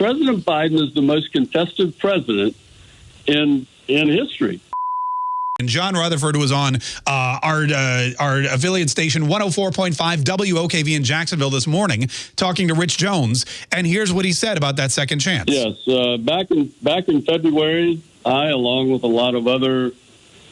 President Biden is the most contested president in in history. And John Rutherford was on uh, our uh, our affiliate station 104.5 WOKV in Jacksonville this morning, talking to Rich Jones, and here's what he said about that second chance. Yes, uh, back in back in February, I, along with a lot of other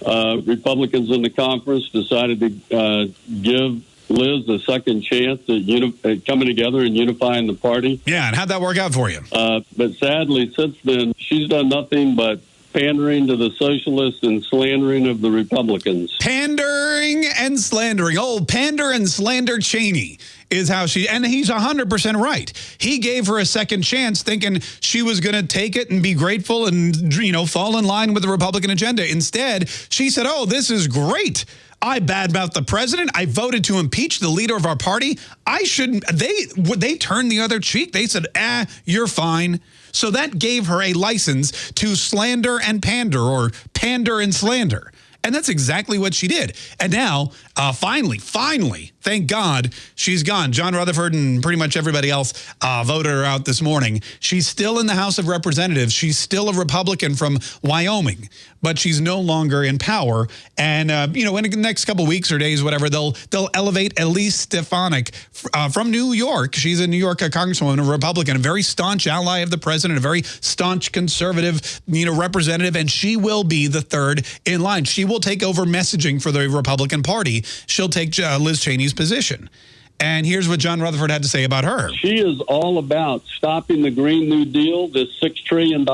uh, Republicans in the conference, decided to uh, give Liz a second chance at, uni- at, coming together and unifying the party. Yeah, and how'd that work out for you? Uh, but sadly, since then, she's done nothing but pandering to the socialists and slandering of the Republicans. Pandering and slandering. Oh, pander and slander Cheney is how she, and he's 100% right. He gave her a second chance thinking she was going to take it and be grateful and, you know, fall in line with the Republican agenda. Instead, she said, oh, this is great. I badmouthed the president. I voted to impeach the leader of our party. I shouldn't. They they turned the other cheek. They said, "Ah, you're fine." So that gave her a license to slander and pander, or pander and slander. And that's exactly what she did. And now, uh, finally, finally, thank God, she's gone. John Rutherford and pretty much everybody else uh, voted her out this morning. She's still in the House of Representatives. She's still a Republican from Wyoming, but she's no longer in power. And, uh, you know, in the next couple weeks or days, whatever, they'll they'll elevate Elise Stefanik uh, from New York. She's a New York congresswoman, a Republican, a very staunch ally of the president, a very staunch conservative, you know, representative, and she will be the third in line. She will take over messaging for the Republican Party. She'll take uh, Liz Cheney's position. And here's what John Rutherford had to say about her. She is all about stopping the Green New Deal, this $6 trillion.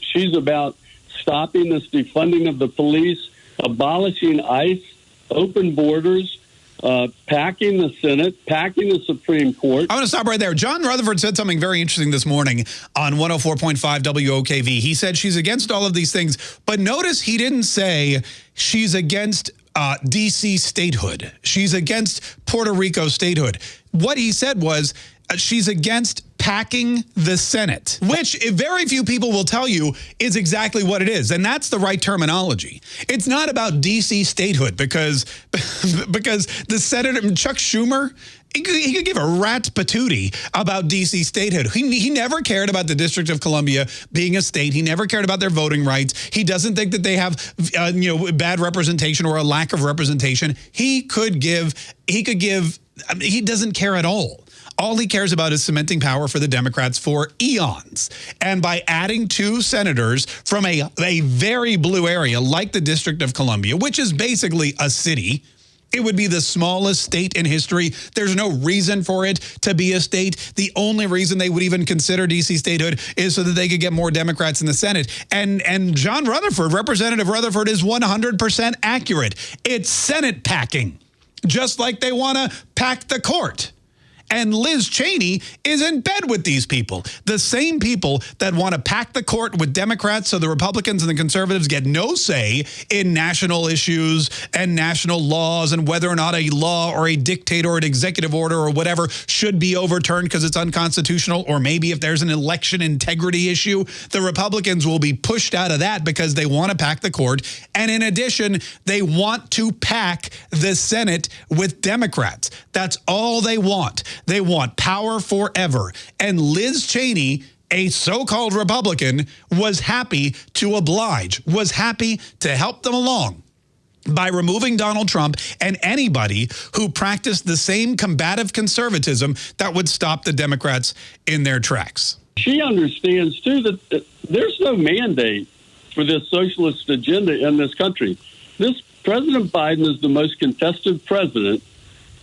She's about stopping this defunding of the police, abolishing ICE, open borders, uh, packing the Senate, packing the Supreme Court. I want to stop right there. John Rutherford said something very interesting this morning on 104.5 WOKV. He said she's against all of these things, but notice he didn't say she's against uh, D.C. statehood. She's against Puerto Rico statehood. What he said was uh, she's against packing the Senate, which very few people will tell you is exactly what it is. And that's the right terminology. It's not about D.C. statehood because, because the Senator, Chuck Schumer, he could, he could give a rat's patootie about D.C. statehood. He, he never cared about the District of Columbia being a state. He never cared about their voting rights. He doesn't think that they have, uh, you know, bad representation or a lack of representation. He could give, he could give, I mean, he doesn't care at all. All he cares about is cementing power for the Democrats for eons. And by adding two senators from a, a very blue area like the District of Columbia, which is basically a city, it would be the smallest state in history. There's no reason for it to be a state. The only reason they would even consider D.C. statehood is so that they could get more Democrats in the Senate. And, and John Rutherford, Representative Rutherford, is 100% accurate. It's Senate packing, just like they want to pack the court. And Liz Cheney is in bed with these people. The same people that want to pack the court with Democrats so the Republicans and the conservatives get no say in national issues and national laws and whether or not a law or a dictate or an executive order or whatever should be overturned because it's unconstitutional or maybe if there's an election integrity issue, the Republicans will be pushed out of that because they want to pack the court. And in addition, they want to pack the Senate with Democrats. That's all they want. They want power forever. And Liz Cheney a so-called Republican was happy to oblige, was happy to help them along by removing Donald Trump and anybody who practiced the same combative conservatism that would stop the Democrats in their tracks. She understands, too, that there's no mandate for this socialist agenda in this country. This President Biden is the most contested president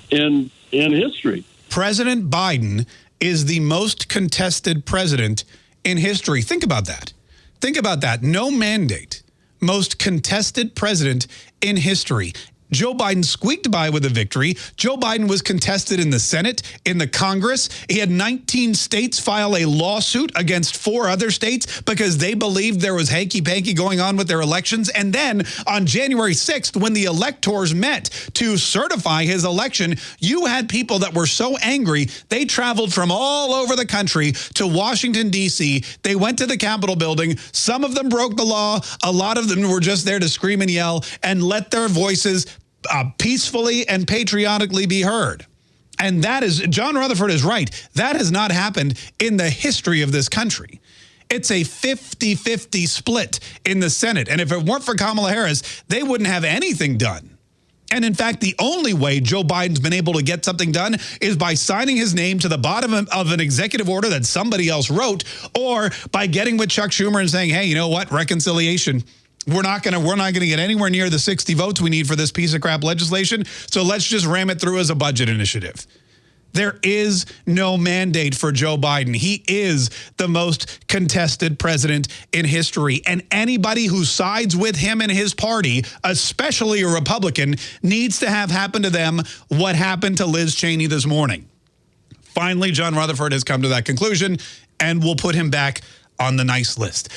in in history. President Biden is the most contested president in history. Think about that. Think about that. No mandate. Most contested president in history. Joe Biden squeaked by with a victory. Joe Biden was contested in the Senate, in the Congress. He had 19 states file a lawsuit against four other states because they believed there was hanky-panky going on with their elections. And then on January 6th, when the electors met to certify his election, you had people that were so angry, they traveled from all over the country to Washington, D.C. They went to the Capitol building. Some of them broke the law. A lot of them were just there to scream and yell and let their voices uh, peacefully and patriotically be heard. And that is, John Rutherford is right. That has not happened in the history of this country. It's a 50-50 split in the Senate. And if it weren't for Kamala Harris, they wouldn't have anything done. And in fact, the only way Joe Biden's been able to get something done is by signing his name to the bottom of an executive order that somebody else wrote, or by getting with Chuck Schumer and saying, hey, you know what, reconciliation. We're not going to we're not going to get anywhere near the 60 votes we need for this piece of crap legislation. So let's just ram it through as a budget initiative. There is no mandate for Joe Biden. He is the most contested president in history. And anybody who sides with him and his party, especially a Republican, needs to have happen to them what happened to Liz Cheney this morning. Finally, John Rutherford has come to that conclusion, and we'll put him back on the nice list.